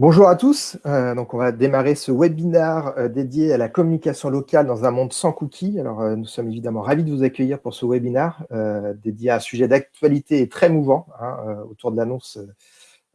Bonjour à tous, euh, donc on va démarrer ce webinaire euh, dédié à la communication locale dans un monde sans cookies. Alors euh, nous sommes évidemment ravis de vous accueillir pour ce webinaire dédié à un sujet d'actualité très mouvant hein, autour de l'annonce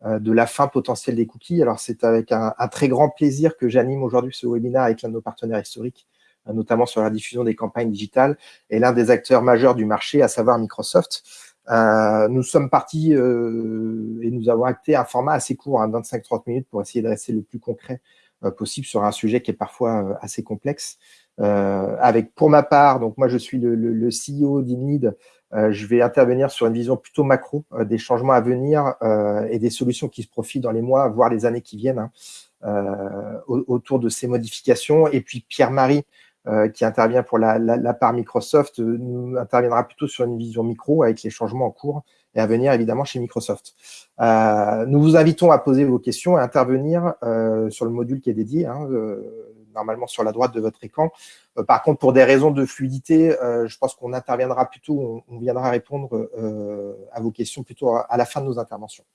de la fin potentielle des cookies. Alors c'est avec un, un, très grand plaisir que j'anime aujourd'hui ce webinaire avec l'un de nos partenaires historiques, notamment sur la diffusion des campagnes digitales et l'un des acteurs majeurs du marché, à savoir Microsoft. Euh, nous sommes partis euh, et nous avons acté un format assez court, 25-30 minutes, pour essayer de rester le plus concret euh, possible sur un sujet qui est parfois assez complexe. avec, pour ma part, donc moi je suis le, le, le CEO d'Imnid, je vais intervenir sur une vision plutôt macro des changements à venir et des solutions qui se profitent dans les mois, voire les années qui viennent, hein, autour de ces modifications. Et puis Pierre-Marie, euh, qui intervient pour la, part Microsoft, euh, nous interviendra plutôt sur une vision micro avec les changements en cours et à venir évidemment chez Microsoft. Euh, nous vous invitons à poser vos questions et intervenir sur le module qui est dédié, hein, normalement sur la droite de votre écran. par contre, pour des raisons de fluidité, je pense qu'on interviendra plutôt, on, viendra répondre à vos questions plutôt à la fin de nos interventions.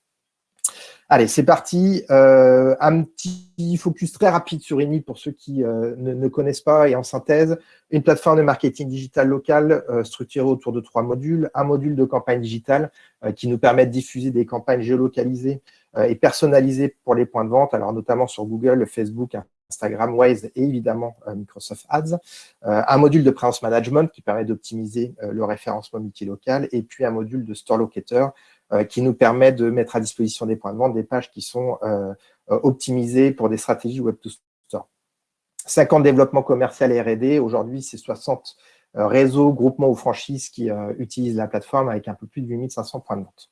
Allez, c'est parti. Euh, un petit focus très rapide sur Eni pour ceux qui euh, ne, connaissent pas et en synthèse. Une plateforme de marketing digital local euh, structurée autour de trois modules. Un module de campagne digitale qui nous permet de diffuser des campagnes géolocalisées et personnalisées pour les points de vente, alors notamment sur Google, Facebook, Instagram, Waze et évidemment Microsoft Ads. un module de présence management qui permet d'optimiser le référencement multilocal et puis un module de store locator euh, qui nous permet de mettre à disposition des points de vente des pages qui sont euh, euh, optimisées pour des stratégies Web to Store. 50 développements commercial et R&D. Aujourd'hui, c'est 60 réseaux, groupements ou franchises qui utilisent la plateforme avec un peu plus de 8500 points de vente.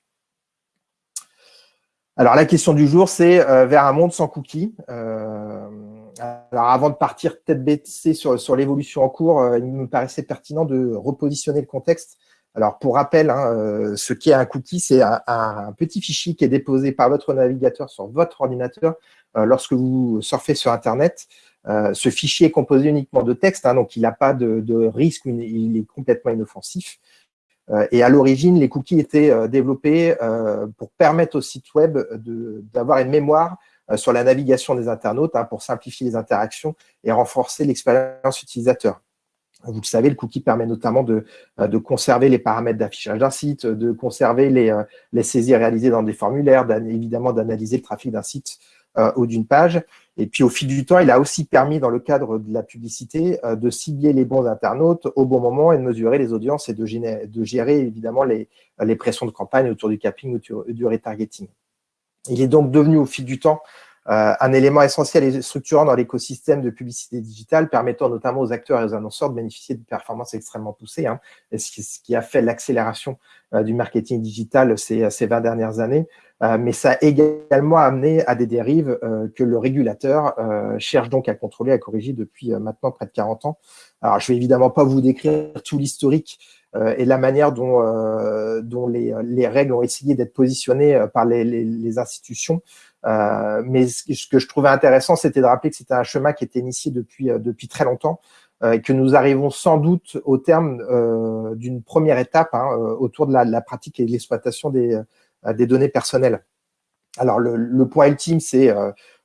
Alors, la question du jour, c'est vers un monde sans cookies. alors, avant de partir tête baissée sur, sur l'évolution en cours, il me paraissait pertinent de repositionner le contexte alors, pour rappel, hein, euh, ce qui est un cookie, c'est un, petit fichier qui est déposé par votre navigateur sur votre ordinateur euh, lorsque vous surfez sur Internet. Euh, ce fichier est composé uniquement de texte, hein, donc il n'a pas de, risque, il est complètement inoffensif. et à l'origine, les cookies étaient développés pour permettre au site web d'avoir une mémoire sur la navigation des internautes hein, pour simplifier les interactions et renforcer l'expérience utilisateur. Vous le savez, le cookie permet notamment de, euh, de conserver les paramètres d'affichage d'un site, de conserver les, euh, les, saisies réalisées dans des formulaires, évidemment d'analyser le trafic d'un site euh, ou d'une page. Et puis, au fil du temps, il a aussi permis, dans le cadre de la publicité, de cibler les bons internautes au bon moment et de mesurer les audiences et de, gérer, de gérer évidemment les, pressions de campagne autour du capping ou du retargeting. Il est donc devenu, au fil du temps, un élément essentiel et structurant dans l'écosystème de publicité digitale, permettant notamment aux acteurs et aux annonceurs de bénéficier de performances extrêmement poussées, hein, ce, qui, a fait l'accélération euh, du marketing digital ces, ces 20 dernières années. Euh, mais ça a également amené à des dérives que le régulateur cherche donc à contrôler, à corriger depuis maintenant près de 40 ans. Alors, je vais évidemment pas vous décrire tout l'historique et la manière dont, dont les, les, règles ont essayé d'être positionnées par les, les, les institutions. Euh, mais ce que je trouvais intéressant, c'était de rappeler que c'était un chemin qui était initié depuis, euh, depuis très longtemps euh, et que nous arrivons sans doute au terme d'une première étape hein, autour de la, pratique et de l'exploitation des, des données personnelles. Alors, le, le point ultime, c'est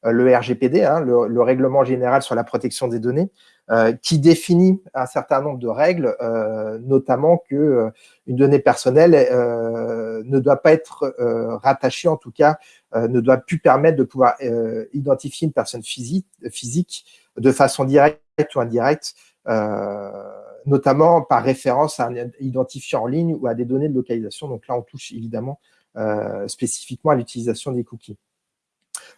le RGPD, hein, le, le, Règlement général sur la protection des données, euh, qui définit un certain nombre de règles, euh, notamment que euh, une donnée personnelle ne doit pas être rattachée, en tout cas, ne doit plus permettre de pouvoir identifier une personne physique, physique de façon directe ou indirecte, notamment par référence à un identifiant en ligne ou à des données de localisation. Donc là, on touche évidemment spécifiquement à l'utilisation des cookies.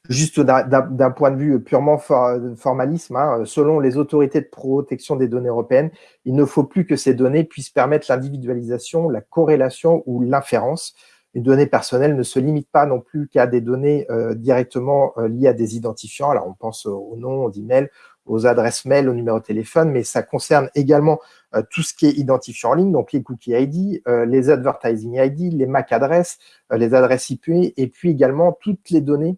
Juste d'un point de vue purement formalisme, hein, selon les autorités de protection des données européennes, il ne faut plus que ces données puissent permettre l'individualisation, la corrélation ou l'inférence. Une donnée personnelle ne se limite pas non plus qu'à des données euh, directement euh, liées à des identifiants. Alors, on pense au nom, aux emails, aux adresses mail, au numéro de téléphone, mais ça concerne également euh, tout ce qui est identifiant en ligne, donc les cookies ID, les advertising ID, les MAC adresses, les adresses IP, et puis également toutes les données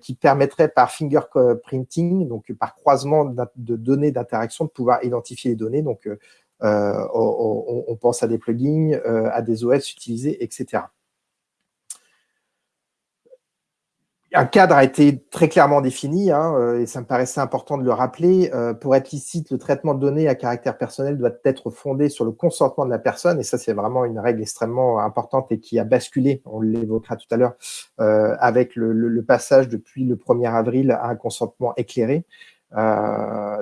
qui permettrait par fingerprinting, donc par croisement de données d'interaction, de pouvoir identifier les données. Donc, euh, euh, on, pense à des plugins, à des OS utilisés, etc. un cadre a été très clairement défini, hein, euh, et ça me paraissait important de le rappeler. Euh, pour être licite, le traitement de données à caractère personnel doit être fondé sur le consentement de la personne, et ça, c'est vraiment une règle extrêmement importante et qui a basculé, on l'évoquera tout à l'heure, euh, avec le, passage depuis le 1er avril à un consentement éclairé.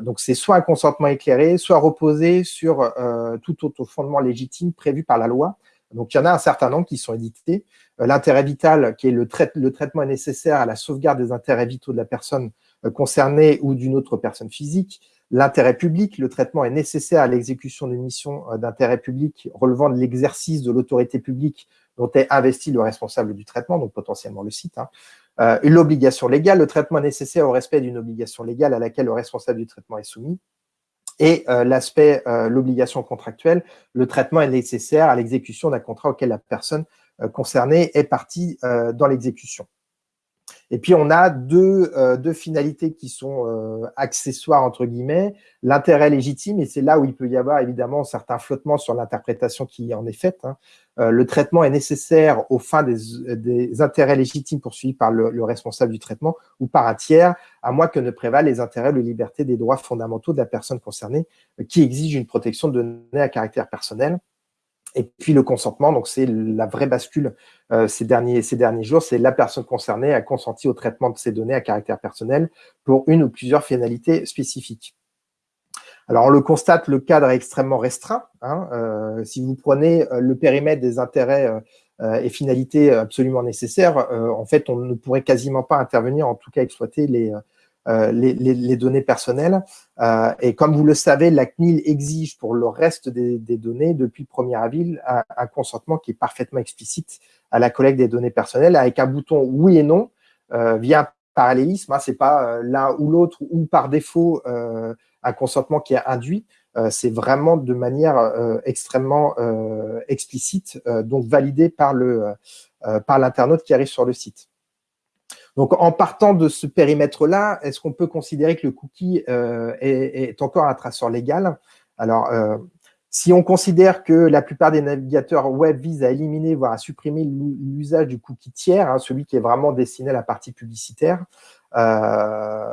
donc, c'est soit un consentement éclairé, soit reposé sur tout autre fondement légitime prévu par la loi, donc, il y en a un certain nombre qui sont édités. Euh, l'intérêt vital, qui est le, traitement nécessaire à la sauvegarde des intérêts vitaux de la personne euh, concernée ou d'une autre personne physique. L'intérêt public, le traitement est nécessaire à l'exécution d'une mission euh, d'intérêt public relevant de l'exercice de l'autorité publique dont est investi le responsable du traitement, donc potentiellement le site. Hein. L'obligation légale, le traitement nécessaire au respect d'une obligation légale à laquelle le responsable du traitement est soumis. Et euh, l'aspect, euh, l'obligation contractuelle, le traitement est nécessaire à l'exécution d'un contrat auquel la personne euh, concernée est partie dans l'exécution. Et puis, on a deux, euh, finalités qui sont euh, accessoires, entre guillemets. L'intérêt légitime, et c'est là où il peut y avoir évidemment certains flottements sur l'interprétation qui en est faite. Hein. Euh, le traitement est nécessaire aux fins des, intérêts légitimes poursuivis par le, le, responsable du traitement ou par un tiers, à moins que ne prévalent les intérêts de liberté des droits fondamentaux de la personne concernée qui exige une protection de données à caractère personnel. Et puis le consentement, donc c'est la vraie bascule euh, ces, derniers, ces derniers jours, c'est la personne concernée a consenti au traitement de ces données à caractère personnel pour une ou plusieurs finalités spécifiques. Alors on le constate, le cadre est extrêmement restreint. Hein, euh, si vous prenez euh, le périmètre des intérêts et finalités absolument nécessaires, en fait on ne pourrait quasiment pas intervenir, en tout cas exploiter les, euh, les, données personnelles. Euh, et comme vous le savez, la CNIL exige pour le reste des, données, depuis le 1er avril, un, consentement qui est parfaitement explicite à la collecte des données personnelles, avec un bouton oui et non, euh, via parallélisme, hein, c'est pas l'un ou l'autre, ou par défaut un consentement qui est induit, c'est vraiment de manière extrêmement explicite, donc validé par l'internaute qui arrive sur le site. Donc, en partant de ce périmètre-là, est-ce qu'on peut considérer que le cookie euh, est, encore un traceur légal? Alors, euh, si on considère que la plupart des navigateurs web visent à éliminer, voire à supprimer l'usage du cookie tiers, hein, celui qui est vraiment destiné à la partie publicitaire, euh,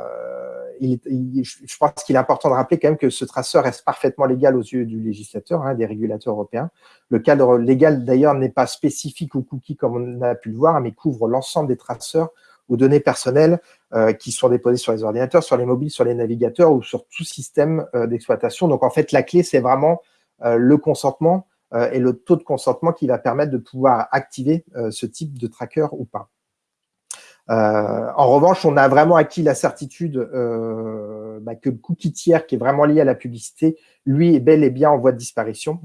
je pense qu'il est important de rappeler quand même que ce traceur reste parfaitement légal aux yeux du législateur, hein, des régulateurs européens. Le cadre légal, d'ailleurs, n'est pas spécifique aux cookies comme on a pu le voir, mais couvre l'ensemble des traceurs ou données personnelles euh, qui sont déposées sur les ordinateurs, sur les mobiles, sur les navigateurs ou sur tout système euh, d'exploitation. Donc, en fait, la clé, c'est vraiment euh, le consentement et le taux de consentement qui va permettre de pouvoir activer ce type de tracker ou pas. en revanche, on a vraiment acquis la certitude bah, que le cookie tiers qui est vraiment lié à la publicité, lui, est bel et bien en voie de disparition,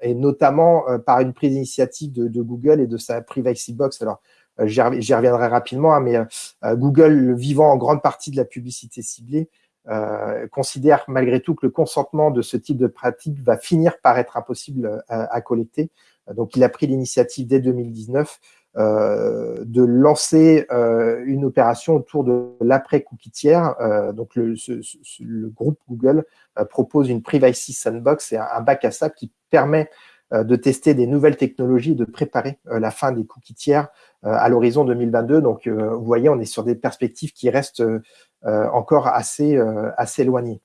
et notamment par une prise d'initiative de, de, Google et de sa Privacy Box. Alors, j'y reviendrai rapidement, hein, mais euh, Google, vivant en grande partie de la publicité ciblée, euh, considère malgré tout que le consentement de ce type de pratique va finir par être impossible à, collecter. Donc, il a pris l'initiative dès 2019 de lancer une opération autour de l'après-cookie tiers. donc, le, groupe Google propose une Privacy Sandbox et un, bac à sable qui permet de tester des nouvelles technologies de préparer la fin des cookies tiers euh, à l'horizon 2022. Donc, euh, vous voyez, on est sur des perspectives qui restent euh, encore assez, éloignées.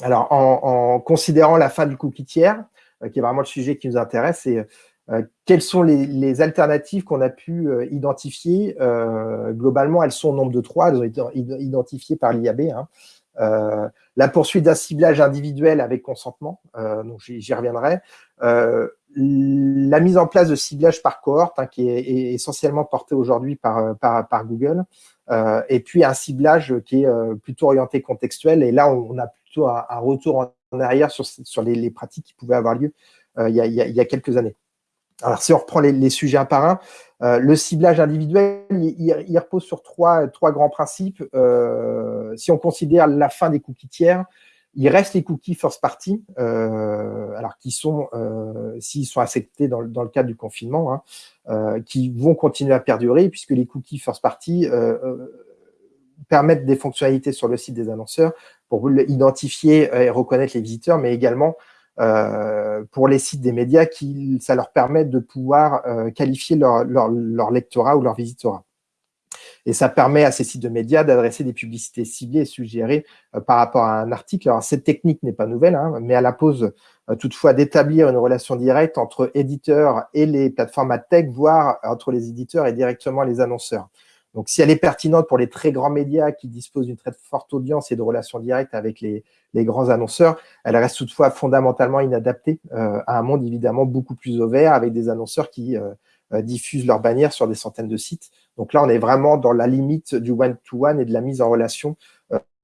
Alors, en, considérant la fin du cookie tiers, qui est vraiment le sujet qui nous intéresse, quelles sont les, alternatives qu'on a pu identifier Globalement, elles sont au nombre de trois, elles ont été identifiées par l'IAB. Hein. La poursuite d'un ciblage individuel avec consentement, donc j'y reviendrai la mise en place de ciblage par cohorte, hein, qui est, essentiellement porté aujourd'hui par, par, Google, euh, et puis un ciblage qui est euh, plutôt orienté contextuel. Et là, on, a plutôt un, retour en arrière sur, sur les, pratiques qui pouvaient avoir lieu euh, il, y a, quelques années. Alors, si on reprend les, sujets un par un, le ciblage individuel, il, repose sur trois, trois grands principes. si on considère la fin des cookies tiers, il reste les cookies first party, euh, alors qui sont, euh, s'ils sont acceptés dans, le cadre du confinement, hein, euh, qui vont continuer à perdurer puisque les cookies first party permettent des fonctionnalités sur le site des annonceurs pour identifier et reconnaître les visiteurs, mais également pour les sites des médias, qui, ça leur permet de pouvoir qualifier leur, leur, leur lectorat ou leur visitorat. Et ça permet à ces sites de médias d'adresser des publicités ciblées et suggérées par rapport à un article. Alors, cette technique n'est pas nouvelle, hein, mais elle impose toutefois d'établir une relation directe entre éditeurs et les plateformes ad tech, voire entre les éditeurs et directement les annonceurs. Donc, si elle est pertinente pour les très grands médias qui disposent d'une très forte audience et de relations directes avec les, grands annonceurs, elle reste toutefois fondamentalement inadaptée euh, à un monde évidemment beaucoup plus ouvert avec des annonceurs qui euh, euh, diffusent leurs bannières sur des centaines de sites. Donc là, on est vraiment dans la limite du one-to-one et de la mise en relation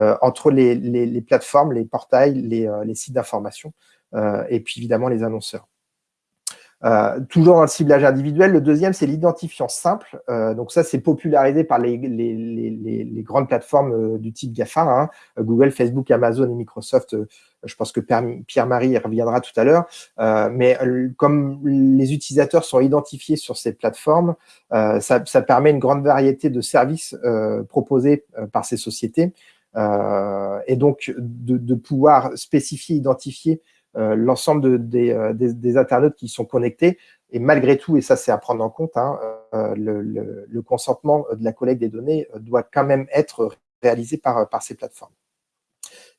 entre les, plateformes, les portails, les sites d'information et puis évidemment les annonceurs. Euh, toujours dans le ciblage individuel. Le deuxième, c'est l'identifiant simple. Euh, donc ça, c'est popularisé par les, grandes plateformes euh, du type GAFA, hein. Google, Facebook, Amazon et Microsoft. je pense que Pierre-Marie reviendra tout à l'heure. mais comme les utilisateurs sont identifiés sur ces plateformes, ça, permet une grande variété de services proposés par ces sociétés. et donc, de pouvoir spécifier, identifier l'ensemble euh, des, internautes qui sont connectés. Et malgré tout, et ça c'est à prendre en compte, hein, euh, le, consentement de la collecte des données doit quand même être réalisé par, par ces plateformes.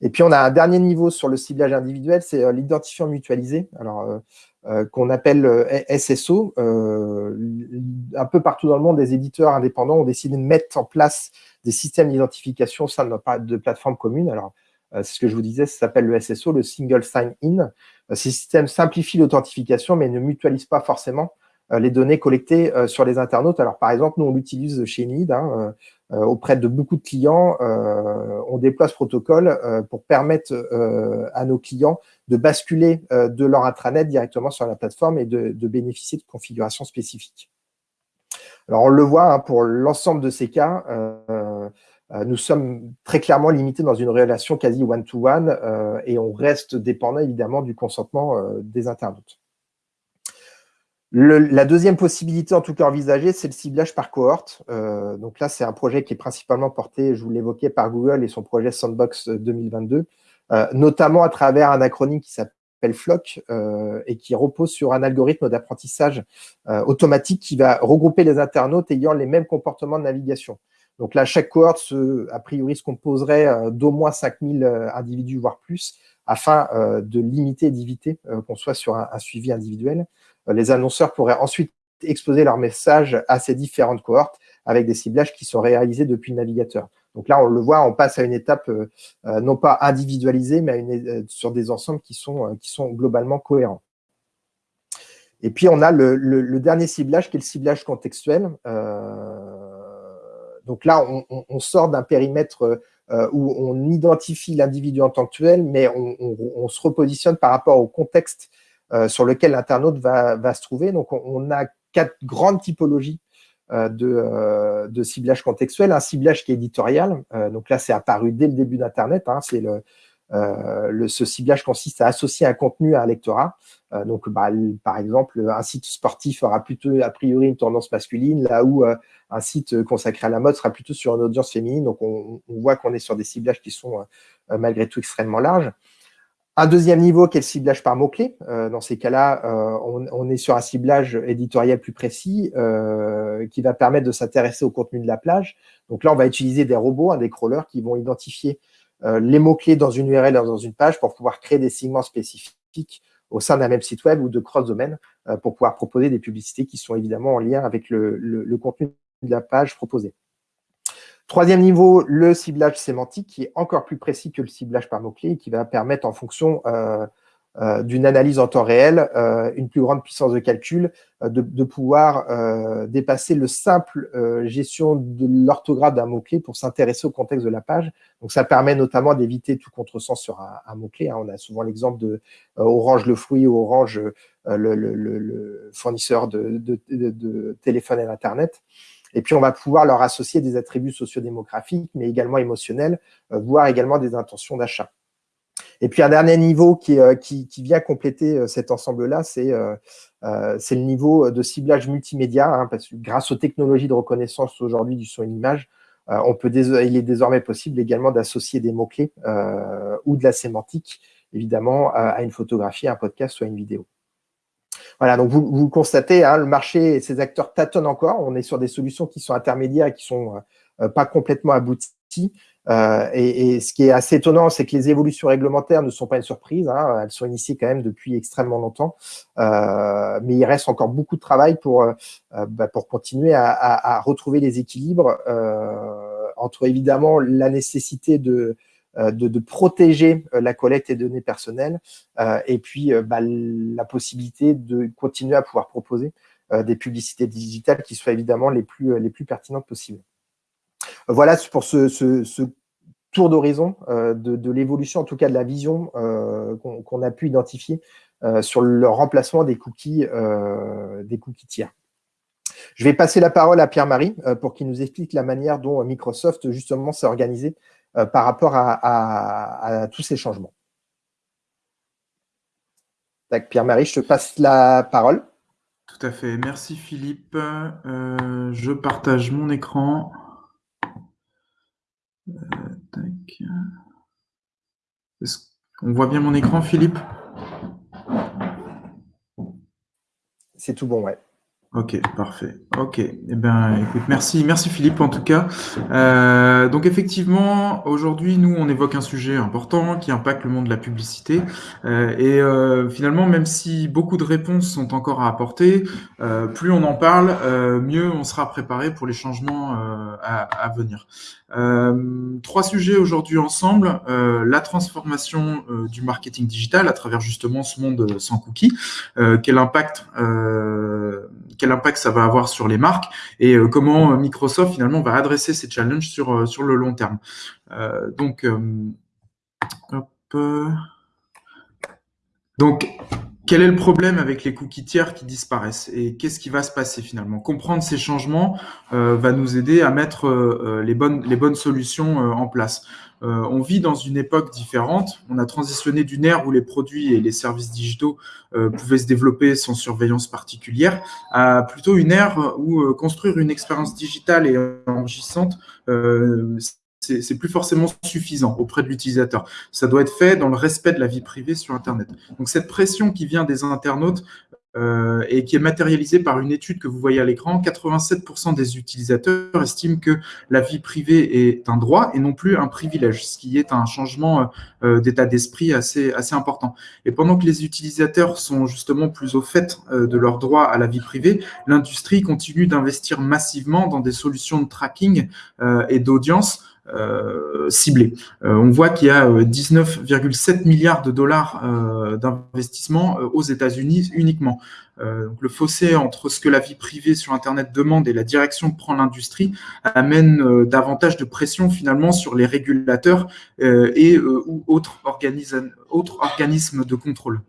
Et puis, on a un dernier niveau sur le ciblage individuel, c'est l'identifiant mutualisé, alors qu'on appelle SSO. un peu partout dans le monde, des éditeurs indépendants ont décidé de mettre en place des systèmes d'identification au sein de, de plateformes communes. Alors, euh, c'est ce que je vous disais, ça s'appelle le SSO, le Single Sign-In. Euh, ces systèmes simplifient l'authentification, mais ne mutualisent pas forcément euh, les données collectées sur les internautes. Alors, par exemple, nous, on l'utilise chez Nid, hein, auprès de beaucoup de clients. on déploie ce protocole pour permettre à nos clients de basculer de leur intranet directement sur la plateforme et de, bénéficier de configurations spécifiques. Alors, on le voit, hein, pour l'ensemble de ces cas, euh, nous sommes très clairement limités dans une relation quasi one-to-one euh, et on reste dépendant évidemment du consentement euh, des internautes. la deuxième possibilité, en tout cas envisagée, c'est le ciblage par cohorte. donc là, c'est un projet qui est principalement porté, je vous l'évoquais, par Google et son projet Sandbox 2022, notamment à travers un acronyme qui s'appelle FLOC et qui repose sur un algorithme d'apprentissage automatique qui va regrouper les internautes ayant les mêmes comportements de navigation. Donc là, chaque cohorte, a priori, se composerait euh, d'au moins 5000 euh, individus, voire plus, afin euh, de limiter et d'éviter qu'on soit sur un, suivi individuel. Les annonceurs pourraient ensuite exposer leur message à ces différentes cohortes avec des ciblages qui sont réalisés depuis le navigateur. Donc là, on le voit, on passe à une étape non pas individualisée, mais sur des ensembles qui sont, qui sont globalement cohérents. Et puis, on a le, dernier ciblage qui est le ciblage contextuel. Donc là, on, sort d'un périmètre euh, où on identifie l'individu en tant que tel, mais on, se repositionne par rapport au contexte euh, sur lequel l'internaute va, se trouver. Donc, on, a quatre grandes typologies euh, de, ciblage contextuel. Un ciblage qui est éditorial. donc là, c'est apparu dès le début d'Internet. Hein. c'est le, le, ce ciblage consiste à associer un contenu à un lectorat. Euh, donc, bah, par exemple, un site sportif aura plutôt, a priori, une tendance masculine, là où euh, un site consacré à la mode sera plutôt sur une audience féminine. Donc, on, voit qu'on est sur des ciblages qui sont euh, malgré tout extrêmement larges. Un deuxième niveau qui est le ciblage par mots-clés. dans ces cas-là, on, est sur un ciblage éditorial plus précis qui va permettre de s'intéresser au contenu de la plage. Donc là, on va utiliser des robots, hein, des crawlers qui vont identifier les mots-clés dans une URL, dans une page pour pouvoir créer des segments spécifiques au sein d'un même site web ou de cross-domaine euh, pour pouvoir proposer des publicités qui sont évidemment en lien avec le, contenu de la page proposée. Troisième niveau, le ciblage sémantique qui est encore plus précis que le ciblage par mots-clés et qui va permettre en fonction euh, euh, d'une analyse en temps réel, euh, une plus grande puissance de calcul, euh, de, pouvoir dépasser le simple gestion de l'orthographe d'un mot-clé pour s'intéresser au contexte de la page. Donc, ça permet notamment d'éviter tout contresens sur un, mot-clé. Hein. On a souvent l'exemple de Orange le fruit ou Orange le, fournisseur de, de, téléphone et d'Internet. Et puis, on va pouvoir leur associer des attributs sociodémographiques, mais également émotionnels, voire également des intentions d'achat. Et puis un dernier niveau qui, euh, vient compléter euh, cet ensemble-là, euh, c'est le niveau de ciblage multimédia, hein, parce que grâce aux technologies de reconnaissance aujourd'hui du son et l'image, on peut il est désormais possible également d'associer des mots-clés ou de la sémantique, évidemment, à une photographie, un podcast ou à une vidéo. Voilà, donc vous, vous constatez, hein, le marché et ses acteurs tâtonnent encore. On est sur des solutions qui sont intermédiaires et qui sont pas complètement abouti. Et, ce qui est assez étonnant, c'est que les évolutions réglementaires ne sont pas une surprise. Hein. elles sont initiées quand même depuis extrêmement longtemps. mais il reste encore beaucoup de travail pour, bah, pour continuer à, à, retrouver les équilibres entre évidemment la nécessité de, euh, de, protéger euh, la collecte des données personnelles euh, et puis bah, la possibilité de continuer à pouvoir proposer des publicités digitales qui soient évidemment les plus, les plus pertinentes possibles. Voilà pour ce, tour d'horizon de, l'évolution, en tout cas de la vision qu'on a pu identifier sur le remplacement des cookies, des cookies tiers. Je vais passer la parole à Pierre-Marie pour qu'il nous explique la manière dont Microsoft justement s'est organisé euh, par rapport à, tous ces changements. Pierre-Marie, je te passe la parole. Tout à fait. Merci Philippe. Euh, je partage mon écran. Euh, On voit bien mon écran, Philippe? C'est tout bon, ouais. Ok, parfait. Ok. Eh ben, écoute, merci, merci Philippe en tout cas. Euh, donc effectivement, aujourd'hui, nous, on évoque un sujet important qui impacte le monde de la publicité. Euh, et euh, finalement, même si beaucoup de réponses sont encore à apporter, plus on en parle, mieux on sera préparé pour les changements à, à, venir. trois sujets aujourd'hui ensemble la transformation du marketing digital à travers justement ce monde sans cookies. quel impact quel impact ça va avoir sur les marques et euh, comment euh, Microsoft finalement va adresser ces challenges sur, euh, sur le long terme. donc, donc, quel est le problème avec les cookies tiers qui disparaissent et qu'est-ce qui va se passer finalement? Comprendre ces changements va nous aider à mettre les, bonnes, les bonnes solutions en place. Euh, on vit dans une époque différente. On a transitionné d'une ère où les produits et les services digitaux euh, pouvaient se développer sans surveillance particulière à plutôt une ère où euh, construire une expérience digitale et enrichissante c'est plus forcément suffisant auprès de l'utilisateur. Ça doit être fait dans le respect de la vie privée sur Internet. Donc cette pression qui vient des internautes euh, et qui est matérialisé par une étude que vous voyez à l'écran. 87% des utilisateurs estiment que la vie privée est un droit et non plus un privilège, ce qui est un changement euh, d'état d'esprit assez, important. Et pendant que les utilisateurs sont justement plus au fait euh, de leur droit à la vie privée, l'industrie continue d'investir massivement dans des solutions de tracking et d'audience euh, ciblé. Euh, on voit qu'il y a 19,7 euh, milliards de dollars d'investissement aux États-Unis uniquement. donc le fossé entre ce que la vie privée sur Internet demande et la direction que prend l'industrie amène davantage de pression finalement sur les régulateurs et autres, autres organismes de contrôle.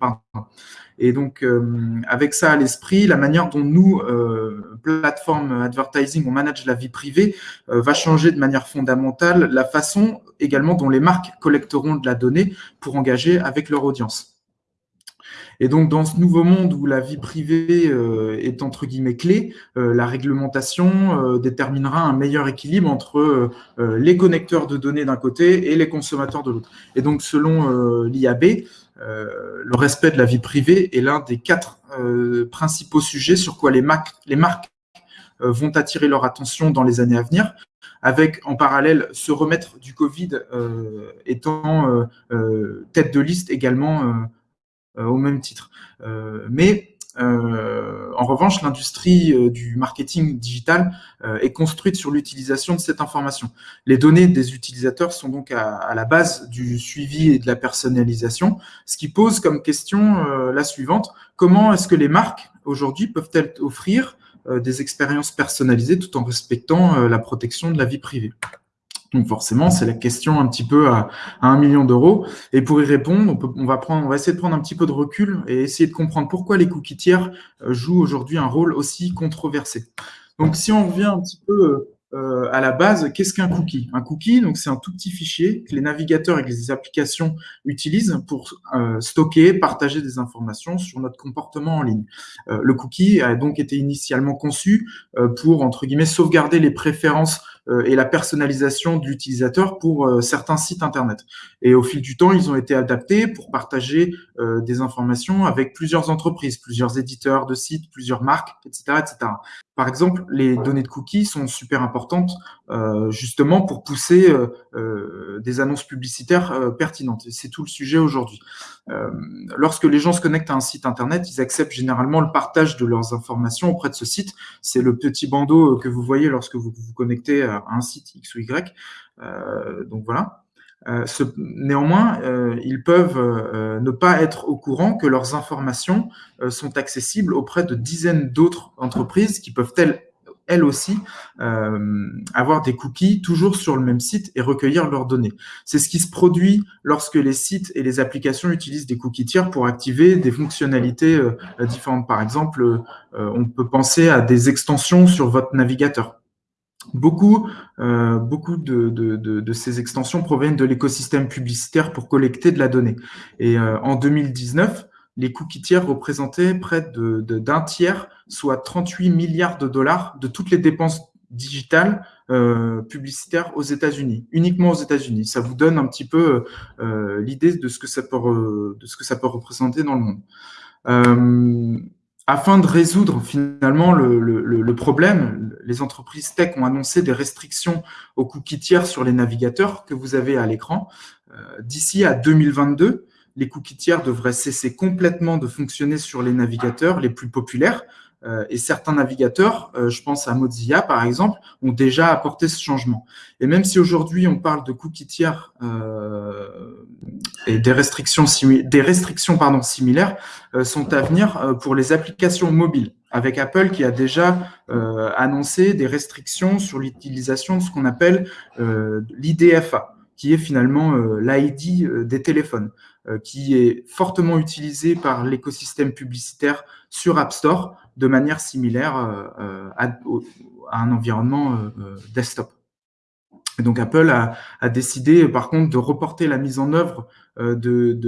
Et donc, euh, avec ça à l'esprit, la manière dont nous, euh, plateforme advertising, on manage la vie privée, euh, va changer de manière fondamentale la façon également dont les marques collecteront de la donnée pour engager avec leur audience. Et donc, dans ce nouveau monde où la vie privée est entre guillemets clé, la réglementation déterminera un meilleur équilibre entre les connecteurs de données d'un côté et les consommateurs de l'autre. Et donc, selon l'IAB, le respect de la vie privée est l'un des quatre euh, principaux sujets sur quoi les, marques, les marques euh, vont attirer leur attention dans les années à venir, avec en parallèle se remettre du Covid étant tête de liste également au même titre. mais euh, en revanche, l'industrie euh, du marketing digital euh, est construite sur l'utilisation de cette information. Les données des utilisateurs sont donc à, la base du suivi et de la personnalisation, ce qui pose comme question la suivante. Comment est-ce que les marques aujourd'hui peuvent-elles offrir des expériences personnalisées tout en respectant la protection de la vie privée? Donc forcément, c'est la question un petit peu à, un million d'euros. Et pour y répondre, on, va essayer de prendre un petit peu de recul et essayer de comprendre pourquoi les cookies tiers euh, jouent aujourd'hui un rôle aussi controversé. Donc si on revient un petit peu euh, à la base, qu'est-ce qu'un cookie? Un cookie, donc c'est un tout petit fichier que les navigateurs et les applications utilisent pour euh, stocker, partager des informations sur notre comportement en ligne. le cookie a donc été initialement conçu pour entre guillemets sauvegarder les préférences et la personnalisation de l'utilisateur pour certains sites Internet. Et au fil du temps, ils ont été adaptés pour partager des informations avec plusieurs entreprises, plusieurs éditeurs de sites, plusieurs marques, etc. etc. Par exemple, les données de cookies sont super importantes justement pour pousser des annonces publicitaires pertinentes. C'est tout le sujet aujourd'hui. lorsque les gens se connectent à un site Internet, ils acceptent généralement le partage de leurs informations auprès de ce site. C'est le petit bandeau que vous voyez lorsque vous vous connectez un site X ou Y. Euh, donc voilà. Euh, néanmoins, euh, ils peuvent ne pas être au courant que leurs informations sont accessibles auprès de dizaines d'autres entreprises qui peuvent elles aussi, avoir des cookies toujours sur le même site et recueillir leurs données. C'est ce qui se produit lorsque les sites et les applications utilisent des cookies tiers pour activer des fonctionnalités différentes. Par exemple, on peut penser à des extensions sur votre navigateur. Beaucoup, beaucoup de, ces extensions proviennent de l'écosystème publicitaire pour collecter de la donnée. Et en 2019, les cookies tiers représentaient près d'un tiers, soit 38 milliards de dollars de toutes les dépenses digitales euh, publicitaires aux États-Unis, uniquement aux États-Unis. Ça vous donne un petit peu euh, l'idée de, ce que ça peut, de ce que ça peut représenter dans le monde. Euh, afin de résoudre finalement le, problème, les entreprises tech ont annoncé des restrictions aux cookies tiers sur les navigateurs que vous avez à l'écran. D'ici à 2022, les cookies tiers devraient cesser complètement de fonctionner sur les navigateurs les plus populaires. Euh, et certains navigateurs, euh, je pense à Mozilla par exemple, ont déjà apporté ce changement. Et même si aujourd'hui on parle de cookies tiers euh, et des restrictions, des restrictions pardon, similaires sont à venir pour les applications mobiles, avec Apple qui a déjà annoncé des restrictions sur l'utilisation de ce qu'on appelle l'IDFA, qui est finalement l'ID des téléphones. Euh, qui est fortement utilisé par l'écosystème publicitaire sur App Store de manière similaire euh, euh, à, un environnement desktop. donc Apple a, décidé par contre de reporter la mise en œuvre de,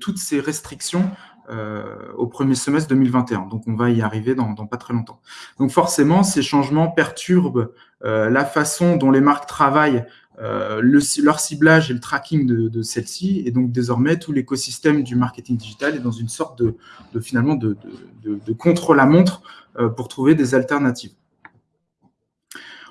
toutes ces restrictions au premier semestre 2021. Donc on va y arriver dans, pas très longtemps. Donc forcément, ces changements perturbent la façon dont les marques travaillent euh, leur ciblage et le tracking de, celle-ci. Et donc, désormais, tout l'écosystème du marketing digital est dans une sorte de, finalement, de, contre-la-montre euh, pour trouver des alternatives.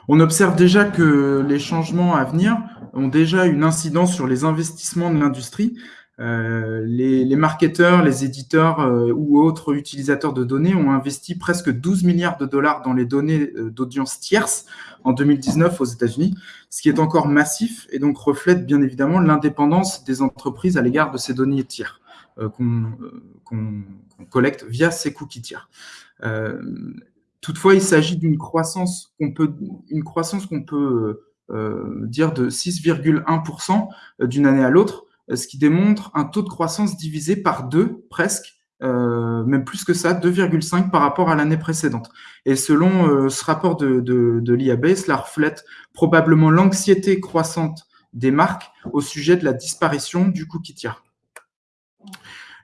On observe déjà que les changements à venir ont déjà une incidence sur les investissements de l'industrie. Euh, les, les, marketeurs, les éditeurs ou autres utilisateurs de données ont investi presque 12 milliards de dollars dans les données d'audience tierces en 2019 aux États-Unis, ce qui est encore massif et donc reflète bien évidemment l'indépendance des entreprises à l'égard de ces données tiers euh, euh, qu'on collecte via ces cookies tiers. Euh, toutefois, il s'agit d'une croissance qu'on peut, une croissance qu'on peut dire de 6,1% d'une année à l'autre, ce qui démontre un taux de croissance divisé par deux presque euh, même plus que ça, 2,5 par rapport à l'année précédente. Et selon euh, ce rapport de, de, l'IAB, cela reflète probablement l'anxiété croissante des marques au sujet de la disparition du cookie tiers.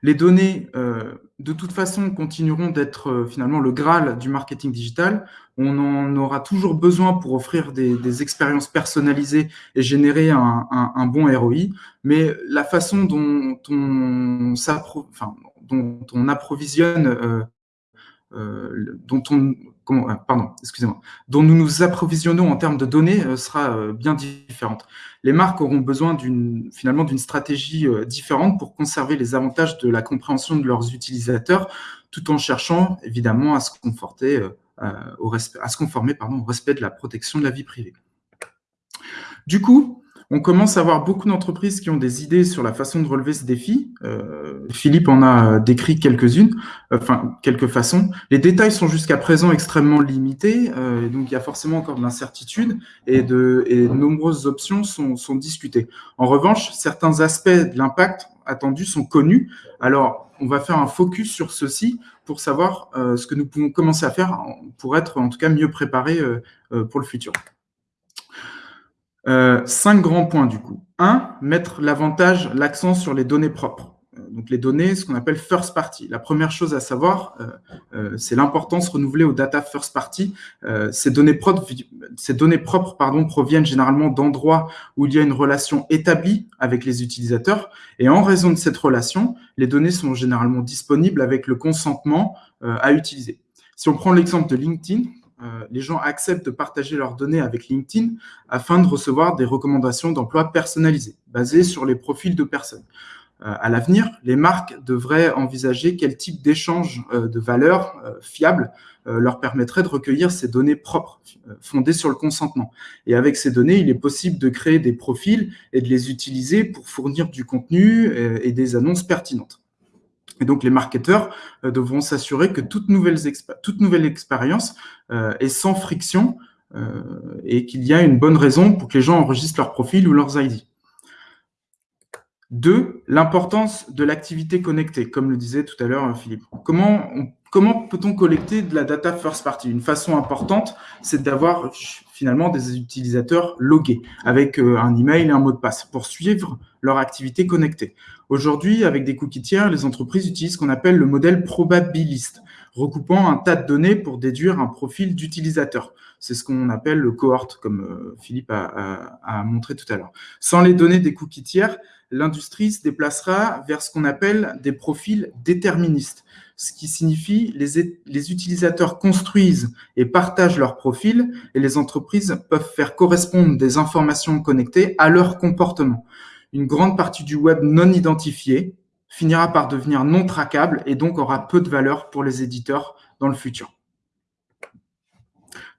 Les données, euh, de toute façon, continueront d'être finalement le Graal du marketing digital. On en aura toujours besoin pour offrir des, expériences personnalisées et générer un, bon ROI. Mais la façon dont on enfin, dont on approvisionne, euh, euh, dont on, euh, pardon, excusez-moi, dont nous nous approvisionnons en termes de données sera bien différente. Les marques auront besoin d'une finalement d'une stratégie différente pour conserver les avantages de la compréhension de leurs utilisateurs, tout en cherchant évidemment à se conforter au respect, à se conformer pardon, au respect de la protection de la vie privée. Du coup, on commence à avoir beaucoup d'entreprises qui ont des idées sur la façon de relever ce défi. Euh, Philippe en a décrit quelques-unes, enfin quelques façons. Les détails sont jusqu'à présent extrêmement limités, euh, donc il y a forcément encore de l'incertitude et de, nombreuses options sont, discutées. En revanche, certains aspects de l'impact attendu sont connus. Alors, on va faire un focus sur ceci pour savoir euh, ce que nous pouvons commencer à faire pour être en tout cas mieux préparés pour le futur. Euh, cinq grands points du coup. Un, mettre l'avantage, l'accent sur les données propres. Euh, donc les données, ce qu'on appelle first party. La première chose à savoir, euh, c'est l'importance renouvelée aux data first party. ces données propres ces données propres pardon, proviennent généralement d'endroits où il y a une relation établie avec les utilisateurs. Et en raison de cette relation, les données sont généralement disponibles avec le consentement à utiliser. Si on prend l'exemple de LinkedIn, les gens acceptent de partager leurs données avec LinkedIn afin de recevoir des recommandations d'emploi personnalisées, basées sur les profils de personnes. Euh, à l'avenir, les marques devraient envisager quel type d'échange euh, de valeurs fiables leur permettrait de recueillir ces données propres, fondées sur le consentement. Et avec ces données, il est possible de créer des profils et de les utiliser pour fournir du contenu et des annonces pertinentes. Et donc, les marketeurs euh, devront s'assurer que toute nouvelle, expérience euh, est sans friction euh, et qu'il y a une bonne raison pour que les gens enregistrent leur profil ou leurs ID. Deux, l'importance de l'activité connectée, comme le disait tout à l'heure Philippe. Comment, comment peut-on collecter de la data first party? Une façon importante, c'est d'avoir finalement des utilisateurs logués avec un email et un mot de passe pour suivre leur activité connectée. Aujourd'hui, avec des cookies tiers, les entreprises utilisent ce qu'on appelle le modèle probabiliste, recoupant un tas de données pour déduire un profil d'utilisateur. C'est ce qu'on appelle le cohort, comme euh, Philippe a, montré tout à l'heure. Sans les données des cookies tiers, l'industrie se déplacera vers ce qu'on appelle des profils déterministes, ce qui signifie les, les utilisateurs construisent et partagent leurs profils et les entreprises peuvent faire correspondre des informations connectées à leur comportement une grande partie du web non identifié finira par devenir non traquable et donc aura peu de valeur pour les éditeurs dans le futur.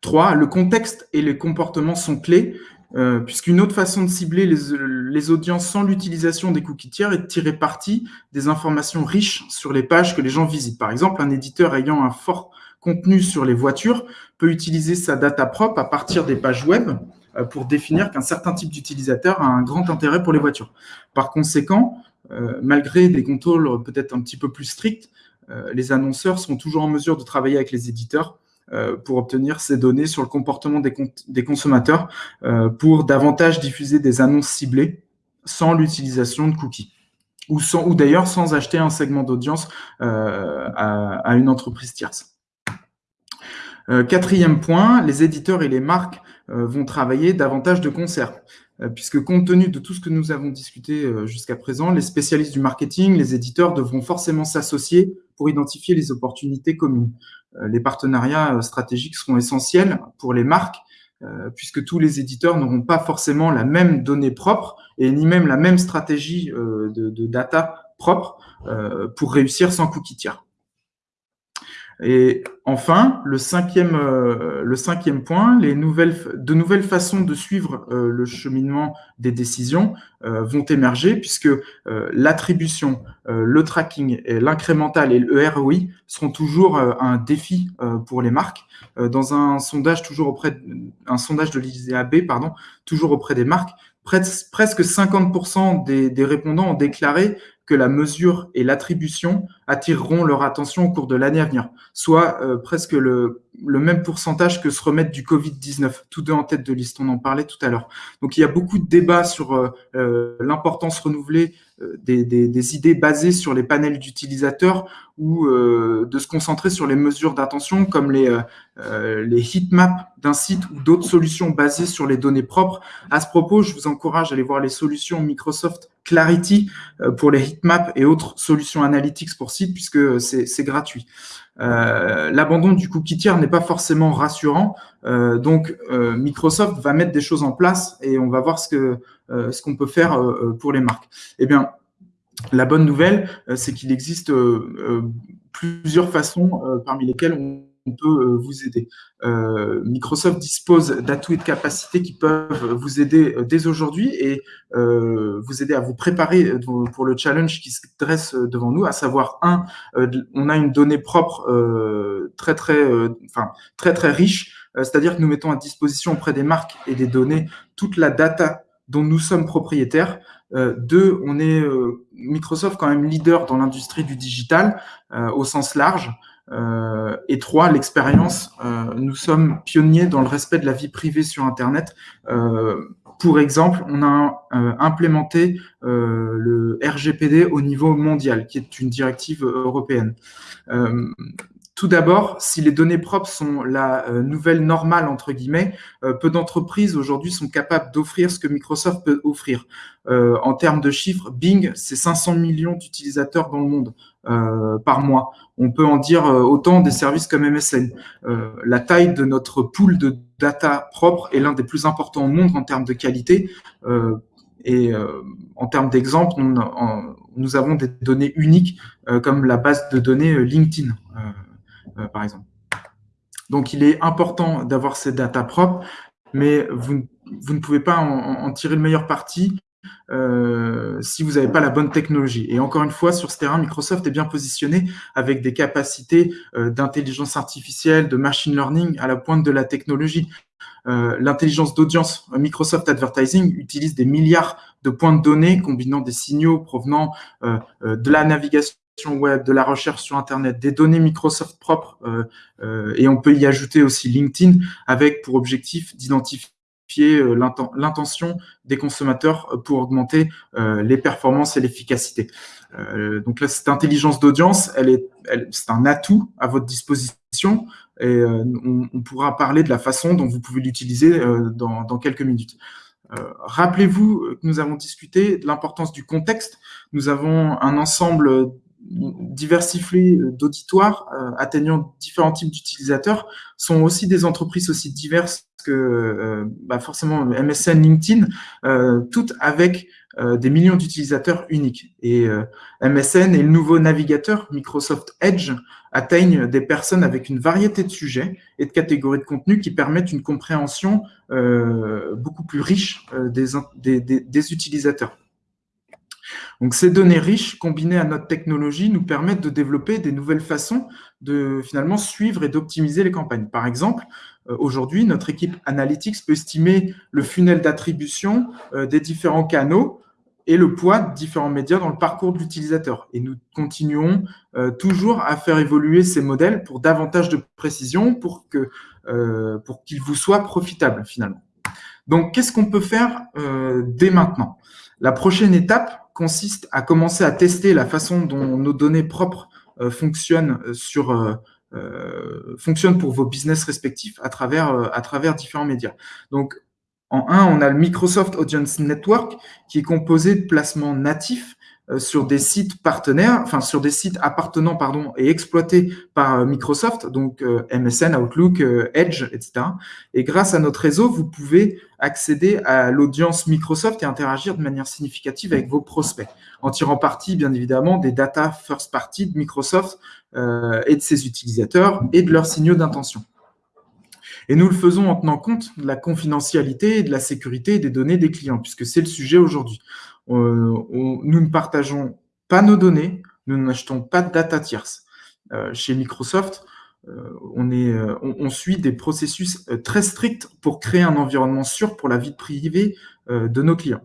3. Le contexte et les comportements sont clés, euh, puisqu'une autre façon de cibler les, audiences sans l'utilisation des cookies tiers est de tirer parti des informations riches sur les pages que les gens visitent. Par exemple, un éditeur ayant un fort contenu sur les voitures peut utiliser sa data propre à partir des pages web euh, pour définir qu'un certain type d'utilisateur a un grand intérêt pour les voitures. Par conséquent, euh, malgré des contrôles peut-être un petit peu plus stricts, les annonceurs sont toujours en mesure de travailler avec les éditeurs pour obtenir ces données sur le comportement des, consommateurs pour davantage diffuser des annonces ciblées sans l'utilisation de cookies ou, ou d'ailleurs sans acheter un segment d'audience à, une entreprise tierce. quatrième point, les éditeurs et les marques euh, vont travailler davantage de concert. Euh, puisque compte tenu de tout ce que nous avons discuté euh, jusqu'à présent, les spécialistes du marketing, les éditeurs devront forcément s'associer pour identifier les opportunités communes. Les partenariats stratégiques seront essentiels pour les marques, puisque tous les éditeurs n'auront pas forcément la même donnée propre et ni même la même stratégie de, data propre pour réussir sans cookie tiers. Et enfin, le cinquième, euh, le cinquième point, les nouvelles, de nouvelles façons de suivre euh, le cheminement des décisions euh, vont émerger puisque l'attribution, le tracking, l'incrémental et le ROI seront toujours un défi pour les marques. dans un sondage toujours auprès, de, un sondage de l'ISEAB, pardon, toujours auprès des marques, presque 50% des, des, répondants ont déclaré que la mesure et l'attribution attireront leur attention au cours de l'année à venir, soit euh, presque le, même pourcentage que se remettre du Covid-19, tous deux en tête de liste, on en parlait tout à l'heure. Donc il y a beaucoup de débats sur euh, euh, l'importance renouvelée des, des, idées basées sur les panels d'utilisateurs ou de se concentrer sur les mesures d'attention comme les, les heatmaps d'un site ou d'autres solutions basées sur les données propres. À ce propos, je vous encourage à aller voir les solutions Microsoft Clarity pour les heatmaps et autres solutions analytics pour site puisque c'est gratuit. Euh, l'abandon du cookie tiers n'est pas forcément rassurant. Euh, donc, euh, Microsoft va mettre des choses en place et on va voir ce que ce qu'on peut faire pour les marques. Eh bien, la bonne nouvelle, c'est qu'il existe plusieurs façons parmi lesquelles on on peut euh, vous aider. Euh, Microsoft dispose d'atouts et de capacités qui peuvent vous aider euh, dès aujourd'hui et vous aider à vous préparer pour le challenge qui se dresse devant nous, à savoir un, on a une donnée propre très très, enfin très très riche, c'est-à-dire que nous mettons à disposition auprès des marques et des données toute la data dont nous sommes propriétaires. deux, on est Microsoft quand même leader dans l'industrie du digital au sens large. Euh, et trois, l'expérience. Euh, nous sommes pionniers dans le respect de la vie privée sur Internet. Euh, pour exemple, on a implémenté le RGPD au niveau mondial, qui est une directive européenne. Tout d'abord, si les données propres sont la euh, nouvelle normale, entre guillemets, euh, peu d'entreprises aujourd'hui sont capables d'offrir ce que Microsoft peut offrir. Euh, en termes de chiffres, Bing, c'est 500 millions d'utilisateurs dans le monde par mois. On peut en dire autant des services comme MSN. la taille de notre pool de data propre est l'un des plus importants au monde en termes de qualité. et en termes d'exemple, nous, avons des données uniques comme la base de données LinkedIn. Euh, par exemple. Donc, il est important d'avoir ces data propres, mais vous, ne pouvez pas en, tirer le meilleur parti euh, si vous n'avez pas la bonne technologie. Et encore une fois, sur ce terrain, Microsoft est bien positionné avec des capacités euh, d'intelligence artificielle, de machine learning à la pointe de la technologie. L'intelligence d'audience, Microsoft Advertising utilise des milliards de points de données combinant des signaux provenant de la navigation web, de la recherche sur Internet, des données Microsoft propres, euh, euh, et on peut y ajouter aussi LinkedIn avec pour objectif d'identifier euh, l'intention des consommateurs pour augmenter les performances et l'efficacité. donc là, cette intelligence d'audience, elle est, c'est un atout à votre disposition et on, pourra parler de la façon dont vous pouvez l'utiliser dans, dans, quelques minutes. Rappelez-vous que nous avons discuté de l'importance du contexte. Nous avons un ensemble diversifiés d'auditoires euh, atteignant différents types d'utilisateurs sont aussi des entreprises aussi diverses que euh, bah forcément MSN, LinkedIn, euh, toutes avec des millions d'utilisateurs uniques. Et MSN et le nouveau navigateur Microsoft Edge atteignent des personnes avec une variété de sujets et de catégories de contenu qui permettent une compréhension beaucoup plus riche des utilisateurs. Donc ces données riches combinées à notre technologie nous permettent de développer des nouvelles façons de finalement suivre et d'optimiser les campagnes. Par exemple, euh, aujourd'hui, notre équipe Analytics peut estimer le funnel d'attribution euh, des différents canaux et le poids de différents médias dans le parcours de l'utilisateur. Et nous continuons euh, toujours à faire évoluer ces modèles pour davantage de précision, pour qu'ils vous soient profitables finalement. Donc, qu'est-ce qu'on peut faire dès maintenant? La prochaine étape, consiste à commencer à tester la façon dont nos données propres euh, fonctionnent euh, sur euh, fonctionnent pour vos business respectifs à travers à travers différents médias. Donc en un, on a le Microsoft Audience Network qui est composé de placements natifs sur des sites partenaires, enfin sur des sites appartenant et exploités par euh, Microsoft, donc euh, MSN, Outlook, Edge, etc. Et grâce à notre réseau, vous pouvez accéder à l'audience Microsoft et interagir de manière significative avec vos prospects, en tirant parti bien évidemment des data first party de Microsoft et de ses utilisateurs et de leurs signaux d'intention. Et nous le faisons en tenant compte de la confidentialité et de la sécurité des données des clients, puisque c'est le sujet aujourd'hui. Euh, nous ne partageons pas nos données, nous n'achetons pas de data tierce. Euh, chez Microsoft, euh, on, suit des processus très stricts pour créer un environnement sûr pour la vie privée de nos clients,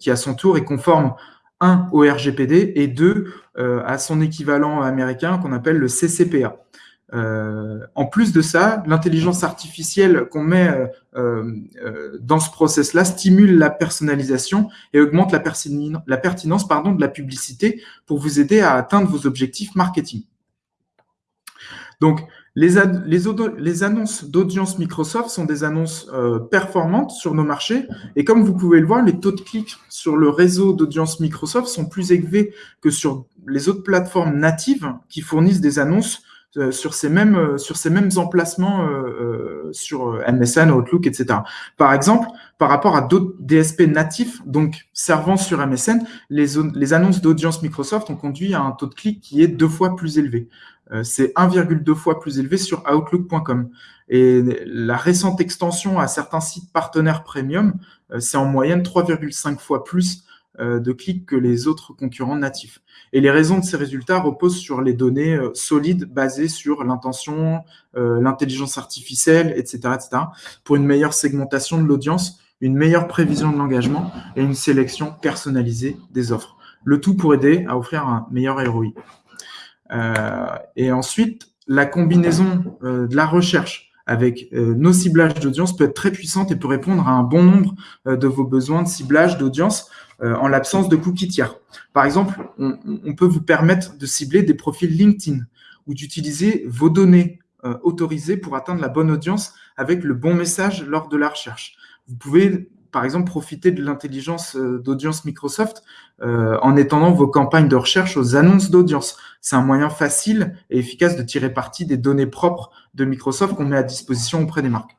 qui à son tour est conforme, un, au RGPD et deux, à son équivalent américain qu'on appelle le CCPA. Euh, en plus de ça, l'intelligence artificielle qu'on met euh, euh, dans ce process-là stimule la personnalisation et augmente la, pertinence pardon, de la publicité pour vous aider à atteindre vos objectifs marketing. Donc, les, annonces d'audience Microsoft sont des annonces performantes sur nos marchés. Et comme vous pouvez le voir, les taux de clics sur le réseau d'audience Microsoft sont plus élevés que sur les autres plateformes natives qui fournissent des annonces sur ces mêmes euh, sur ces mêmes emplacements euh, sur MSN, Outlook, etc. Par exemple, par rapport à d'autres DSP natifs, donc servant sur MSN, les, les annonces d'audience Microsoft ont conduit à un taux de clic qui est deux fois plus élevé. C'est 1,2 fois plus élevé sur Outlook.com. Et la récente extension à certains sites partenaires premium, c'est en moyenne 3,5 fois plus de clics que les autres concurrents natifs. Et les raisons de ces résultats reposent sur les données euh, solides basées sur l'intention, euh, l'intelligence artificielle, etc., etc., pour une meilleure segmentation de l'audience, une meilleure prévision de l'engagement et une sélection personnalisée des offres. Le tout pour aider à offrir un meilleur ROI. Euh, et ensuite, la combinaison de la recherche avec nos ciblages d'audience peut être très puissante et peut répondre à un bon nombre de vos besoins de ciblage d'audience euh, en l'absence de cookies tiers. Par exemple, on, peut vous permettre de cibler des profils LinkedIn ou d'utiliser vos données autorisées pour atteindre la bonne audience avec le bon message lors de la recherche. Vous pouvez par exemple, profiter de l'intelligence euh, d'audience Microsoft euh, en étendant vos campagnes de recherche aux annonces d'audience. C'est un moyen facile et efficace de tirer parti des données propres de Microsoft qu'on met à disposition auprès des marques.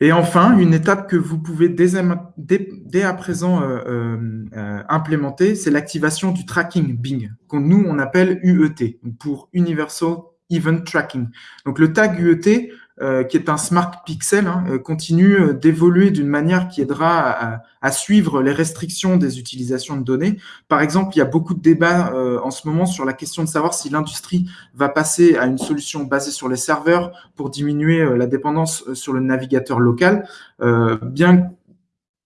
Et enfin, une étape que vous pouvez dès, à présent euh, implémenter, c'est l'activation du tracking Bing, que nous, on appelle UET, pour Universal Event Tracking. Donc, le tag UET, euh, qui est un smart pixel, hein, euh, continue euh, d'évoluer d'une manière qui aidera à, suivre les restrictions des utilisations de données. Par exemple, il y a beaucoup de débats en ce moment sur la question de savoir si l'industrie va passer à une solution basée sur les serveurs pour diminuer la dépendance sur le navigateur local. bien que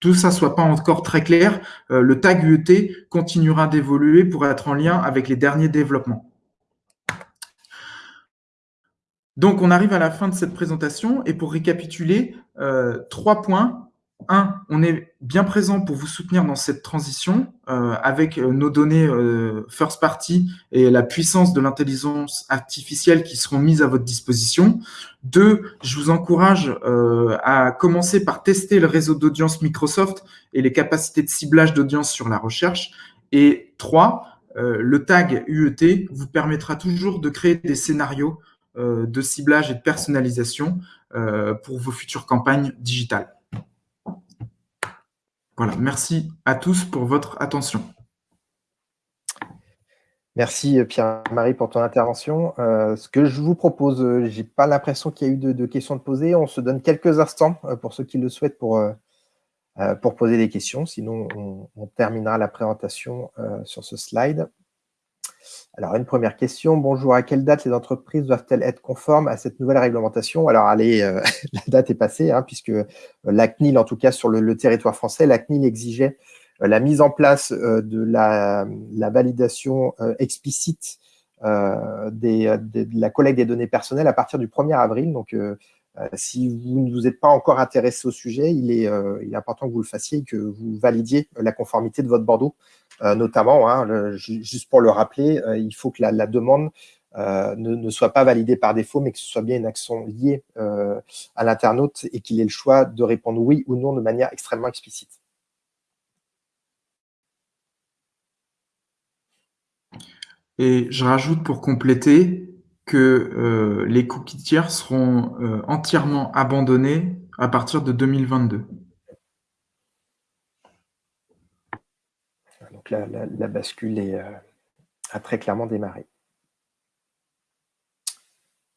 tout ça soit pas encore très clair, le tag UET continuera d'évoluer pour être en lien avec les derniers développements. Donc, on arrive à la fin de cette présentation et pour récapituler, euh, trois points. Un, on est bien présent pour vous soutenir dans cette transition euh, avec euh, nos données first party et la puissance de l'intelligence artificielle qui seront mises à votre disposition. Deux, je vous encourage à commencer par tester le réseau d'audience Microsoft et les capacités de ciblage d'audience sur la recherche. Et trois, le tag UET vous permettra toujours de créer des scénarios de ciblage et de personnalisation euh, pour vos futures campagnes digitales. Voilà, merci à tous pour votre attention. Merci Pierre-Marie pour ton intervention. Euh, ce que je vous propose, je n'ai pas l'impression qu'il y a eu de, questions de poser. On se donne quelques instants pour ceux qui le souhaitent pour poser des questions. Sinon, on terminera la présentation sur ce slide. Alors, une première question. Bonjour, à quelle date les entreprises doivent-elles être conformes à cette nouvelle réglementation? Alors, allez, euh, la date est passée, hein, puisque euh, la CNIL, en tout cas sur le, territoire français, la CNIL exigeait euh, la mise en place de la, validation explicite de la collecte des données personnelles à partir du 1er avril. Donc, si vous ne vous êtes pas encore intéressé au sujet, il est, il est important que vous le fassiez et que vous validiez la conformité de votre Bordeaux notamment, hein, juste pour le rappeler, euh, il faut que la, demande euh, ne, soit pas validée par défaut, mais que ce soit bien une action liée à l'internaute et qu'il ait le choix de répondre oui ou non de manière extrêmement explicite. Et je rajoute pour compléter que les cookies tiers seront entièrement abandonnés à partir de 2022. La, bascule euh, a très clairement démarré.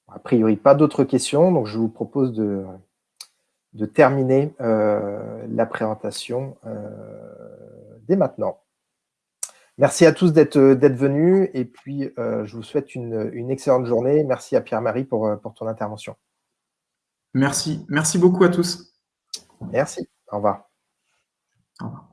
A priori, pas d'autres questions, donc je vous propose de, de terminer euh, la présentation euh, dès maintenant. Merci à tous d'être venus et puis je vous souhaite une, une, excellente journée. Merci à Pierre-Marie pour, pour ton intervention. Merci. Merci beaucoup à tous. Merci. Au revoir. Au revoir.